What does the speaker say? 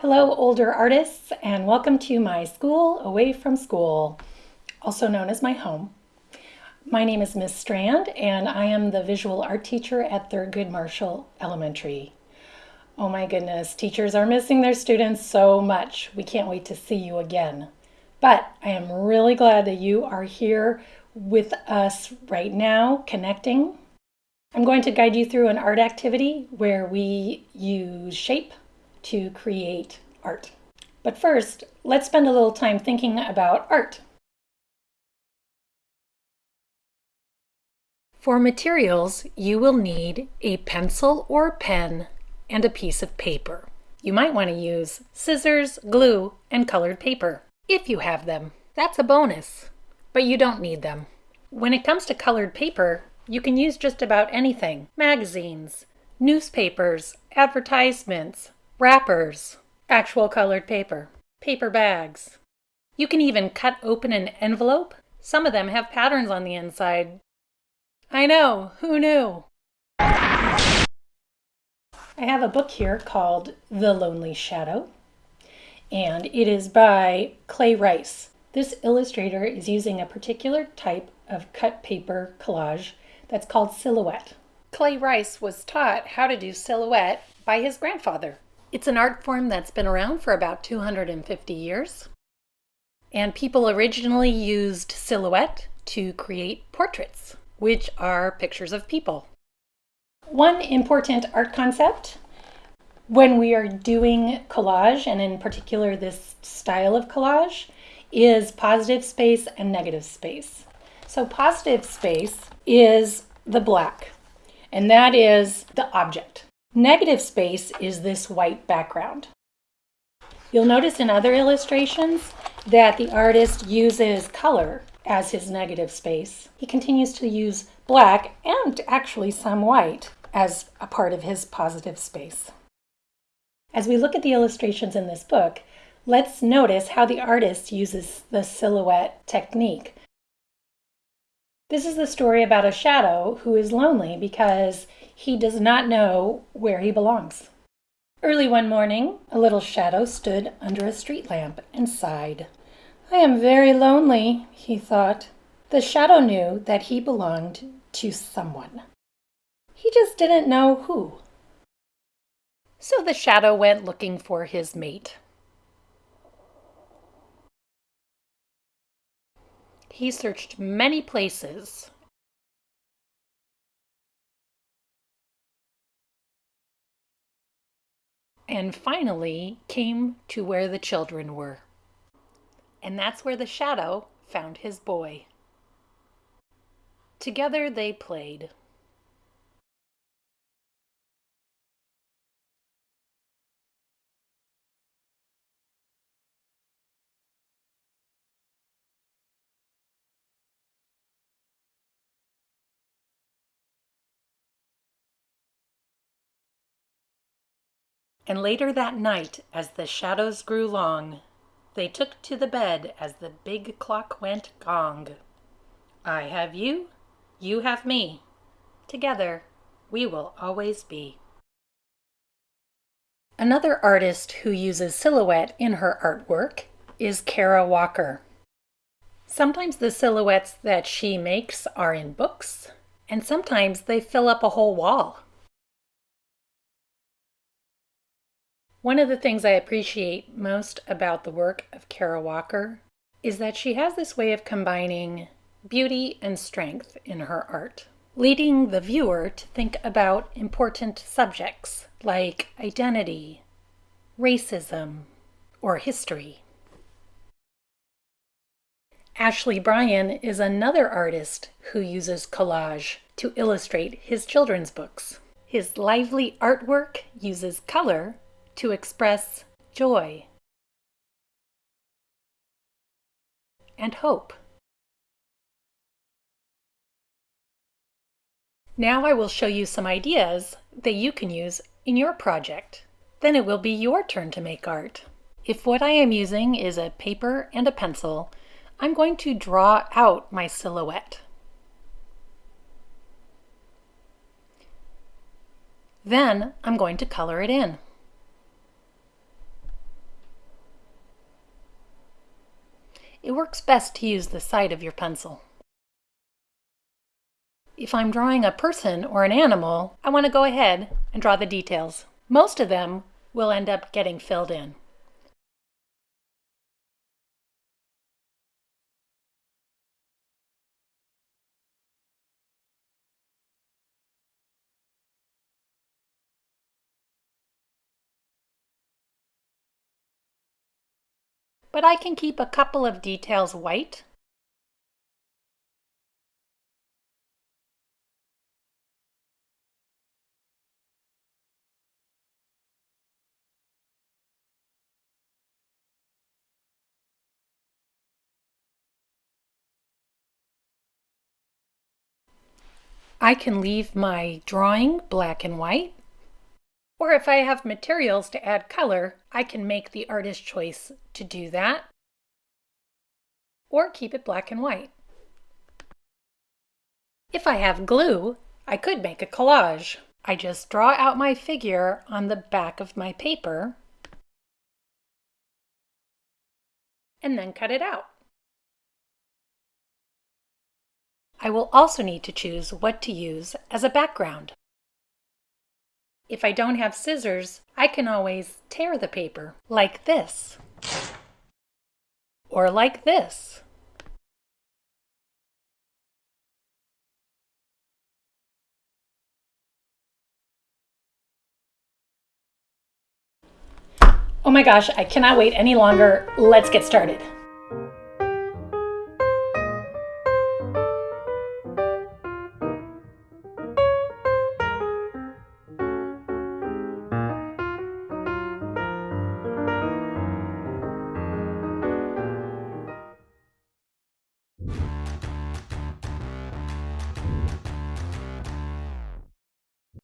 Hello, older artists, and welcome to my school away from school, also known as my home. My name is Miss Strand, and I am the visual art teacher at Thurgood Marshall Elementary. Oh my goodness, teachers are missing their students so much. We can't wait to see you again. But I am really glad that you are here with us right now, connecting. I'm going to guide you through an art activity where we use shape to create art. But first, let's spend a little time thinking about art. For materials, you will need a pencil or pen and a piece of paper. You might want to use scissors, glue, and colored paper, if you have them. That's a bonus, but you don't need them. When it comes to colored paper, you can use just about anything. Magazines, newspapers, advertisements, wrappers, actual colored paper, paper bags. You can even cut open an envelope. Some of them have patterns on the inside. I know, who knew? I have a book here called The Lonely Shadow, and it is by Clay Rice. This illustrator is using a particular type of cut paper collage that's called silhouette. Clay Rice was taught how to do silhouette by his grandfather. It's an art form that's been around for about 250 years. And people originally used silhouette to create portraits, which are pictures of people. One important art concept when we are doing collage, and in particular this style of collage, is positive space and negative space. So positive space is the black, and that is the object. Negative space is this white background. You'll notice in other illustrations that the artist uses color as his negative space. He continues to use black and actually some white as a part of his positive space. As we look at the illustrations in this book, let's notice how the artist uses the silhouette technique this is the story about a shadow who is lonely because he does not know where he belongs. Early one morning, a little shadow stood under a street lamp and sighed. I am very lonely, he thought. The shadow knew that he belonged to someone. He just didn't know who. So the shadow went looking for his mate. He searched many places. And finally came to where the children were. And that's where the shadow found his boy. Together they played. And later that night, as the shadows grew long, they took to the bed as the big clock went gong. I have you, you have me. Together, we will always be. Another artist who uses silhouette in her artwork is Kara Walker. Sometimes the silhouettes that she makes are in books, and sometimes they fill up a whole wall. One of the things I appreciate most about the work of Kara Walker is that she has this way of combining beauty and strength in her art, leading the viewer to think about important subjects like identity, racism, or history. Ashley Bryan is another artist who uses collage to illustrate his children's books. His lively artwork uses color to express joy and hope. Now I will show you some ideas that you can use in your project. Then it will be your turn to make art. If what I am using is a paper and a pencil, I'm going to draw out my silhouette. Then I'm going to color it in. Works best to use the side of your pencil. If I'm drawing a person or an animal, I want to go ahead and draw the details. Most of them will end up getting filled in. But I can keep a couple of details white I can leave my drawing black and white. Or if I have materials to add color, I can make the artist choice to do that. Or keep it black and white. If I have glue, I could make a collage. I just draw out my figure on the back of my paper and then cut it out. I will also need to choose what to use as a background. If I don't have scissors, I can always tear the paper like this or like this. Oh my gosh, I cannot wait any longer. Let's get started.